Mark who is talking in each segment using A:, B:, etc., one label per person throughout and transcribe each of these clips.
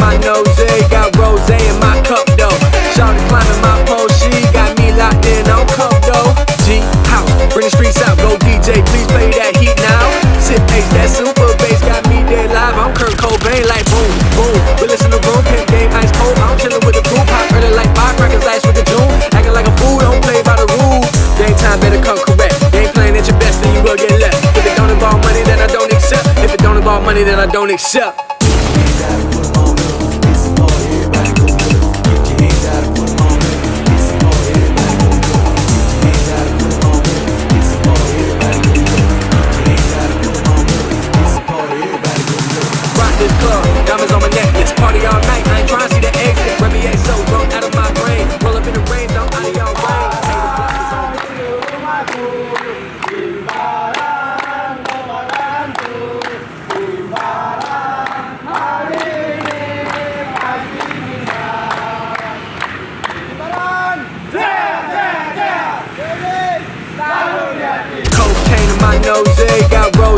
A: my nose, eh? got rose in my cup though. Shawty climbing my pole, she got me locked in on cup though. G house, bring the streets out, go DJ, please play that heat now. Sit pace, that super bass got me dead live. I'm Kurt Cobain, like boom, boom. We listen to room, pimp game, ice cold. I'm chillin' with the crew, pop early like firecrackers, last with the June. Acting like a fool, don't play by the rules. Game time better come correct. Game playing at your best, then you will get left. If it don't involve money, then I don't accept. If it don't involve money, then I don't accept. This club, diamonds on my party all night. I ain't see the exit. So out of my brain. Roll up in the rain, out of. Cocaine in my nose, got rose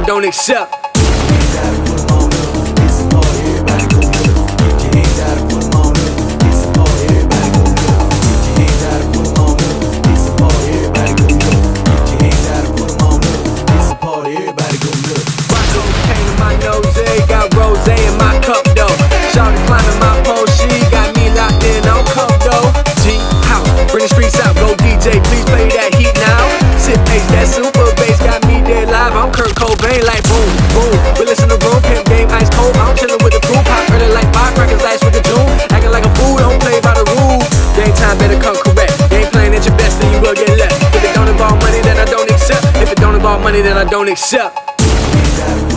A: I don't accept. Money, that I don't accept.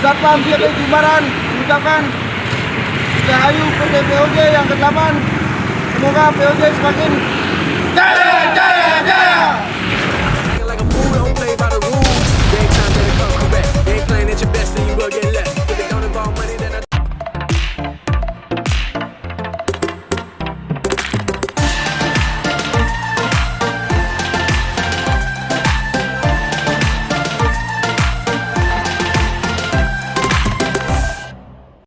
B: Satpam POJ Jimbaran mengucapkan Rahayu PT POJ yang ke-8 Semoga POJ semakin jaya jaya